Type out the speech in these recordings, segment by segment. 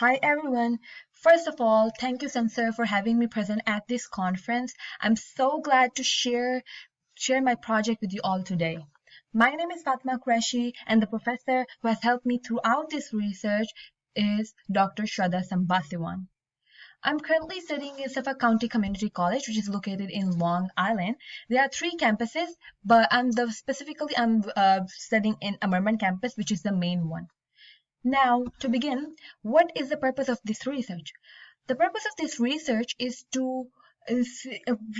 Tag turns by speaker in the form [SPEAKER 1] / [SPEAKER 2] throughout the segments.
[SPEAKER 1] Hi everyone. First of all, thank you SENCER for having me present at this conference. I'm so glad to share share my project with you all today. My name is Fatma Qureshi and the professor who has helped me throughout this research is Dr. Shraddha Sambasivan. I'm currently studying in Suffolk County Community College, which is located in Long Island. There are three campuses, but I'm the specifically I'm uh, studying in Ammerman campus, which is the main one. Now, to begin, what is the purpose of this research? The purpose of this research is to uh,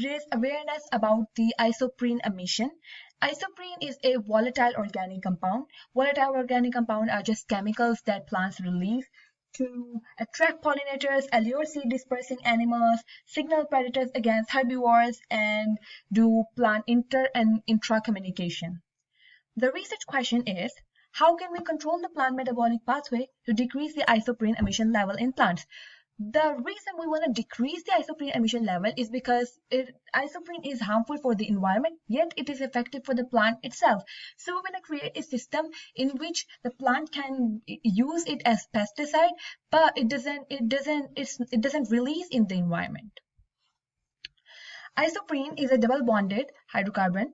[SPEAKER 1] raise awareness about the isoprene emission. Isoprene is a volatile organic compound. Volatile organic compound are just chemicals that plants release to attract pollinators, allure seed dispersing animals, signal predators against herbivores, and do plant inter and intra communication. The research question is, how can we control the plant metabolic pathway to decrease the isoprene emission level in plants? The reason we want to decrease the isoprene emission level is because it, isoprene is harmful for the environment, yet it is effective for the plant itself. So we want to create a system in which the plant can use it as pesticide, but it doesn't, it doesn't, it doesn't release in the environment. Isoprene is a double bonded hydrocarbon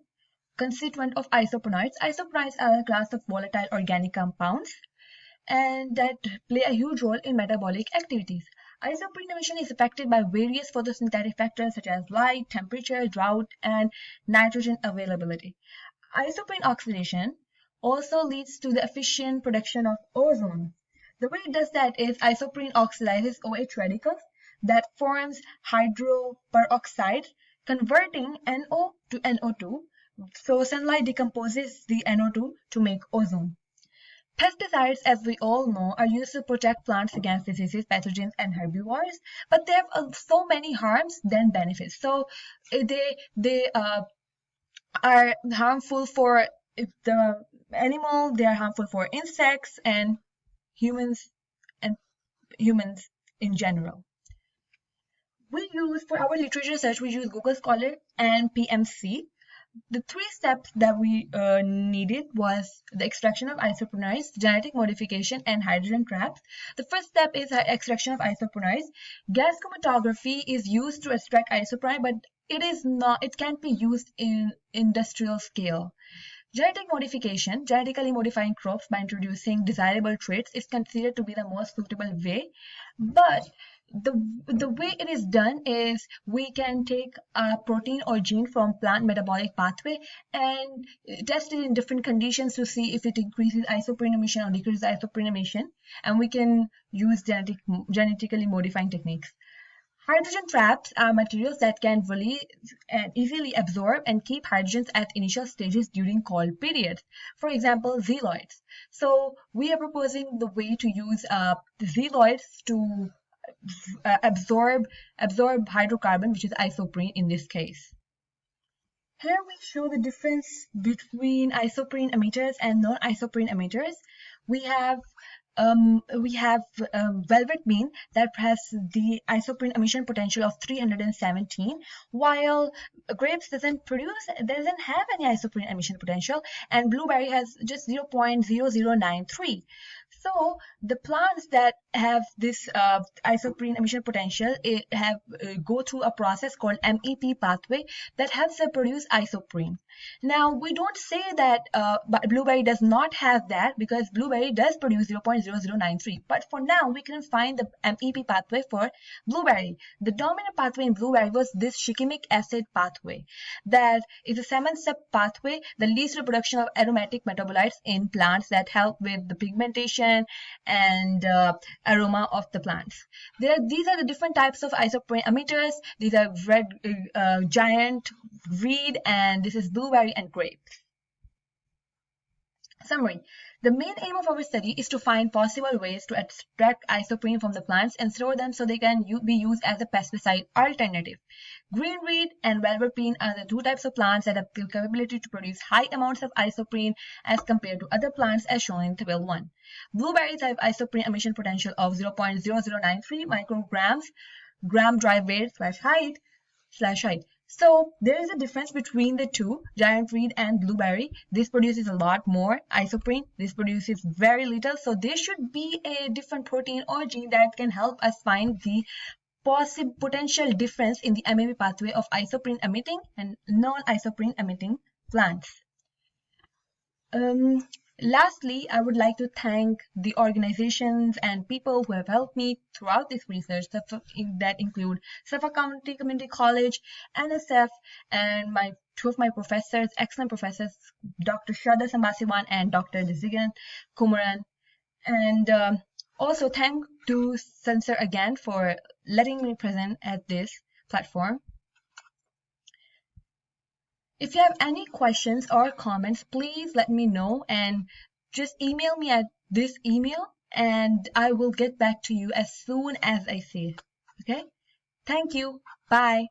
[SPEAKER 1] constituent of isoprenoids. Isoprenoids are a class of volatile organic compounds and that play a huge role in metabolic activities. Isoprene emission is affected by various photosynthetic factors such as light, temperature, drought, and nitrogen availability. Isoprene oxidation also leads to the efficient production of ozone. The way it does that is isoprene oxidizes OH radicals that forms hydroperoxide, converting NO to NO2 so sunlight decomposes the NO2 to make ozone. Pesticides, as we all know, are used to protect plants against diseases, pathogens, and herbivores, but they have uh, so many harms than benefits. So eh, they they uh, are harmful for the animal, they are harmful for insects and humans and humans in general. We use for our literature search, we use Google Scholar and PMC the three steps that we uh, needed was the extraction of isoprenoids, genetic modification, and hydrogen traps. The first step is extraction of isoprenoids. Gas chromatography is used to extract isoprene, but it is not. It can't be used in industrial scale. Genetic modification, genetically modifying crops by introducing desirable traits, is considered to be the most suitable way, but the the way it is done is we can take a protein or gene from plant metabolic pathway and test it in different conditions to see if it increases isoprene emission or decreases isoprene emission and we can use genetic genetically modifying techniques Hydrogen traps are materials that can really and easily absorb and keep hydrogens at initial stages during cold periods. For example, xyloids. So we are proposing the way to use uh, to uh, absorb absorb hydrocarbon, which is isoprene in this case. Here we show the difference between isoprene emitters and non-isoprene emitters. We have um, we have um, velvet bean that has the isoprene emission potential of 317 while grapes doesn't produce doesn't have any isoprene emission potential and blueberry has just 0.0093 so the plants that have this uh, isoprene emission potential it have uh, go through a process called MEP pathway that helps them produce isoprene. Now we don't say that uh, blueberry does not have that because blueberry does produce 0.0093 but for now we can find the MEP pathway for blueberry. The dominant pathway in blueberry was this shikimic acid pathway that is a seven step pathway that leads to the production of aromatic metabolites in plants that help with the pigmentation and uh, aroma of the plants. There, these are the different types of isoprene emitters. These are red uh, giant, reed, and this is blueberry and grape. Summary. The main aim of our study is to find possible ways to extract isoprene from the plants and store them so they can be used as a pesticide alternative. Green reed and bean are the two types of plants that have the capability to produce high amounts of isoprene as compared to other plants as shown in Table 1. Blueberries have isoprene emission potential of 0.0093 micrograms gram dry weight slash height slash height. So there is a difference between the two, giant reed and blueberry. This produces a lot more isoprene. This produces very little. So there should be a different protein or gene that can help us find the possible potential difference in the MAB pathway of isoprene emitting and non-isoprene emitting plants. Um, Lastly, I would like to thank the organizations and people who have helped me throughout this research that include Suffolk County Community College, NSF, and my two of my professors, excellent professors, Dr. Shraddha Sambasivan and Dr. Desigan Kumaran. And um, also thank to SENCER again for letting me present at this platform. If you have any questions or comments, please let me know and just email me at this email and I will get back to you as soon as I see it. Okay? Thank you. Bye.